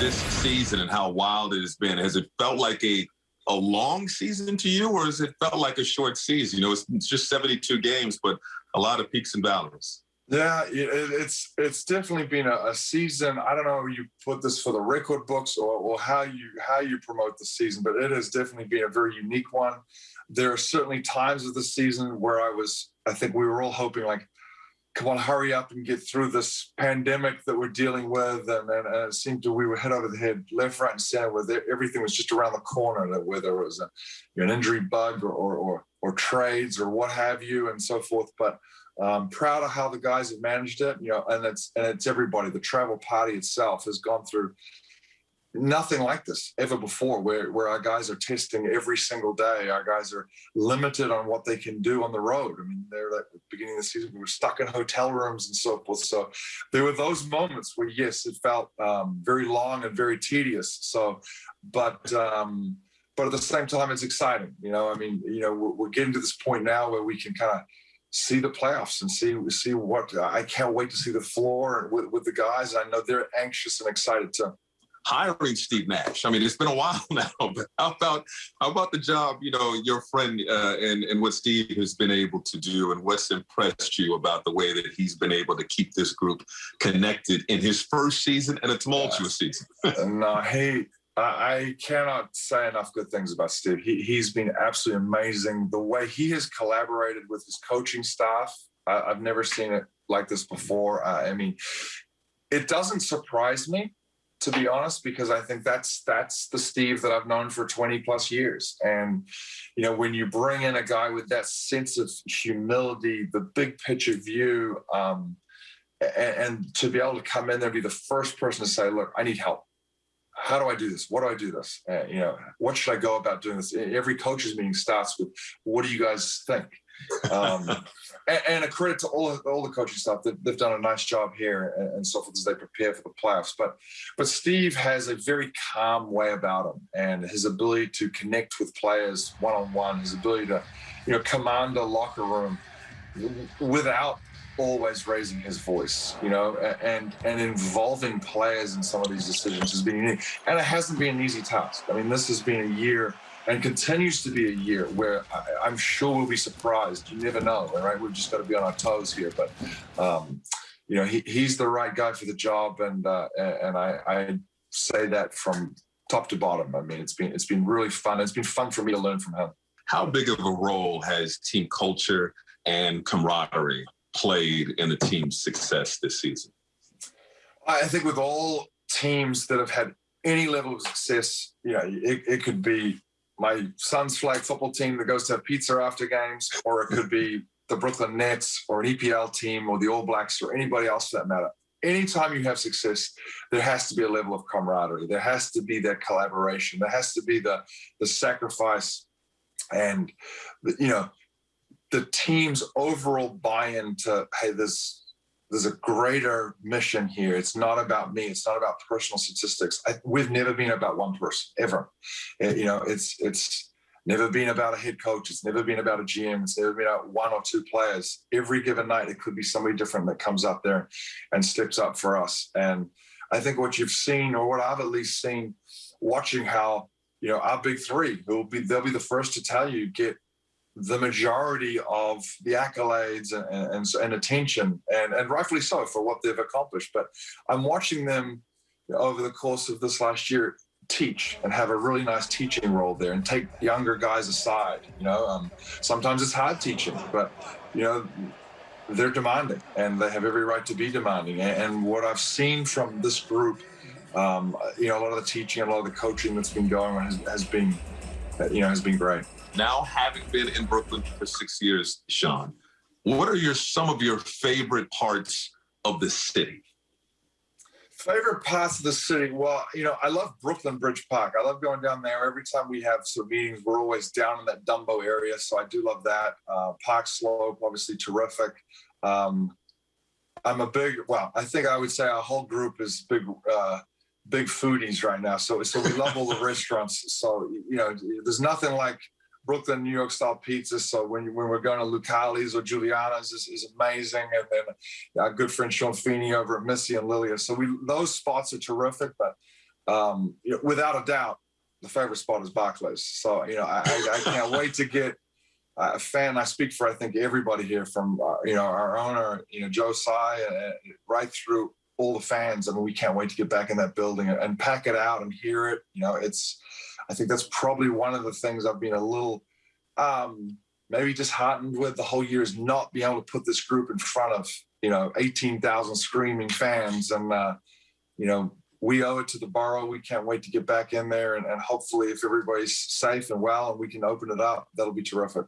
this season and how wild it has been, has it felt like a a long season to you, or has it felt like a short season? You know, it's, it's just 72 games, but a lot of peaks and valleys. Yeah, it's it's definitely been a, a, season. I don't know you put this for the record books or, or how you how you promote the season, but it has definitely been a very unique one. There are certainly times of the season where I was, I think we were all hoping like, come on, hurry up and get through this pandemic that we're dealing with, and, and, and it seemed to we were hit over the head, left, right, and center, where everything was just around the corner, whether it was a, you know, an injury bug or, or or or trades or what have you, and so forth, but um, proud of how the guys have managed it, you know, and it's and it's everybody. The travel party itself has gone through nothing like this ever before, where where our guys are testing every single day. Our guys are limited on what they can do on the road. I mean, they're at the beginning of the season, we were stuck in hotel rooms and so forth. So there were those moments where yes, it felt um, very long and very tedious. So, but. Um, but at the same time, it's exciting. You know, I mean, you know, we're, we're getting to this point now where we can kind of see the playoffs and see see what I can't wait to see the floor with, with the guys. I know they're anxious and excited to hiring Steve Nash. I mean, it's been a while now, but how about how about the job? You know, your friend uh, and and what Steve has been able to do, and what's impressed you about the way that he's been able to keep this group connected in his first season and a tumultuous season. no, he I cannot say enough good things about Steve. He, he's been absolutely amazing. The way he has collaborated with his coaching staff, I, have never seen it like this before. Uh, I mean, it doesn't surprise me, to be honest, because I think that's that's the Steve that I've known for 20 plus years. And you know, when you bring in a guy with that sense of humility, the big picture view, um, and, and to be able to come in there, be the first person to say, "Look, I need help." how do I do this? What do I do this? Uh, you know, what should I go about doing this? Every coaches meeting starts with, what do you guys think? Um, and, and, a credit to all all the coaching staff that they've done a nice job here and, and, so forth as they prepare for the playoffs. But but Steve has a very calm way about him and his ability to connect with players one on one, his ability to you know command a locker room without always raising his voice, you know, and and involving players in some of these decisions has been unique. And it hasn't been an easy task. I mean, this has been a year and continues to be a year where I, am sure we'll be surprised. You never know, right? We've just got to be on our toes here. But um, you know, he, he's the right guy for the job, and uh, and I, I say that from top to bottom. I mean, it's been it's been really fun. It's been fun for me to learn from him. How big of a role has team culture and camaraderie played in the team's success this season? I think with all teams that have had any level of success, you know, it, it could be my son's flag football team that goes to have pizza after games, or it could be the Brooklyn Nets or an EPL team or the All Blacks or anybody else for that matter. Anytime you have success, there has to be a level of camaraderie. There has to be that collaboration. There has to be the the sacrifice, and you know the team's overall buy-in to hey there's there's a greater mission here. It's not about me. It's not about personal statistics. I, we've never been about one person ever. It, you know it's it's never been about a head coach. It's never been about a gm it's never been about one or two players. Every given night it could be somebody different that comes up there and steps up for us. And i think what you've seen or what i've at least seen watching how you know our big three will be they'll be the first to tell you get the majority of the accolades and, and, and, attention, and, and rightfully so for what they've accomplished. But I'm watching them over the course of this last year teach and have a really nice teaching role there and take younger guys aside. You know, um, sometimes it's hard teaching, but you know, they're demanding and they have every right to be demanding. And, what I've seen from this group, um, you know, a lot of the teaching, a lot of the coaching that's been going on has, has been, you know, has been great now having been in Brooklyn for six years, Sean, what are your some of your favorite parts of the city? Favorite parts of the city? Well, you know, I love Brooklyn Bridge Park. I love going down there. Every time we have some meetings, we're always down in that Dumbo area. So I do love that. Uh, Park Slope, obviously terrific. Um, I'm a big, well, I think I would say our whole group is big, uh, big foodies right now. So, so we love all the restaurants. So, you know, there's nothing like Brooklyn, New York style pizza. So when when we're going to Lucali's or Juliana's is, is amazing. And then our good friend Sean Feeney over at Misi and Lilia. So we those spots are terrific. But um, you know, without a doubt, the favorite spot is Barclays. So you know, I, I, I can't wait to get a fan. I speak for I think everybody here, from uh, you know our owner, you know Joe Tsai, uh, right through all the fans. I mean, we can't wait to get back in that building and, and pack it out and hear it. You know, it's. I think that's probably one of the things I've been a little. Um, maybe disheartened with the whole year is not being able to put this group in front of you know 18,000 screaming fans. And uh, you know we owe it to the borough. We can't wait to get back in there. And, and hopefully if everybody's safe and well and we can open it up that'll be terrific